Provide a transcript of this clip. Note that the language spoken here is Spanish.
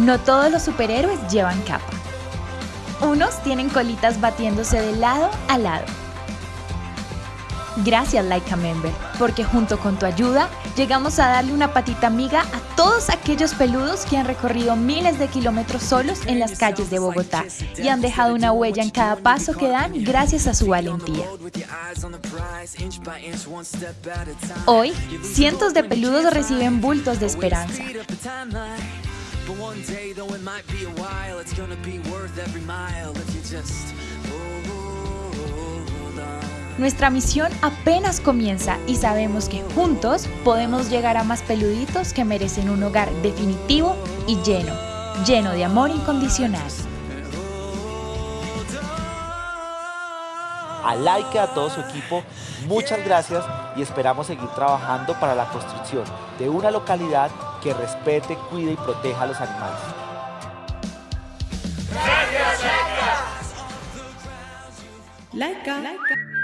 No todos los superhéroes llevan capa. Unos tienen colitas batiéndose de lado a lado. Gracias Laika Member, porque junto con tu ayuda llegamos a darle una patita amiga a todos aquellos peludos que han recorrido miles de kilómetros solos en las calles de Bogotá y han dejado una huella en cada paso que dan gracias a su valentía. Hoy, cientos de peludos reciben bultos de esperanza. Nuestra misión apenas comienza y sabemos que juntos podemos llegar a más peluditos que merecen un hogar definitivo y lleno, lleno de amor incondicional. A Laika y a todo su equipo, muchas gracias y esperamos seguir trabajando para la construcción de una localidad que respete, cuide y proteja a los animales. Laika. Laika.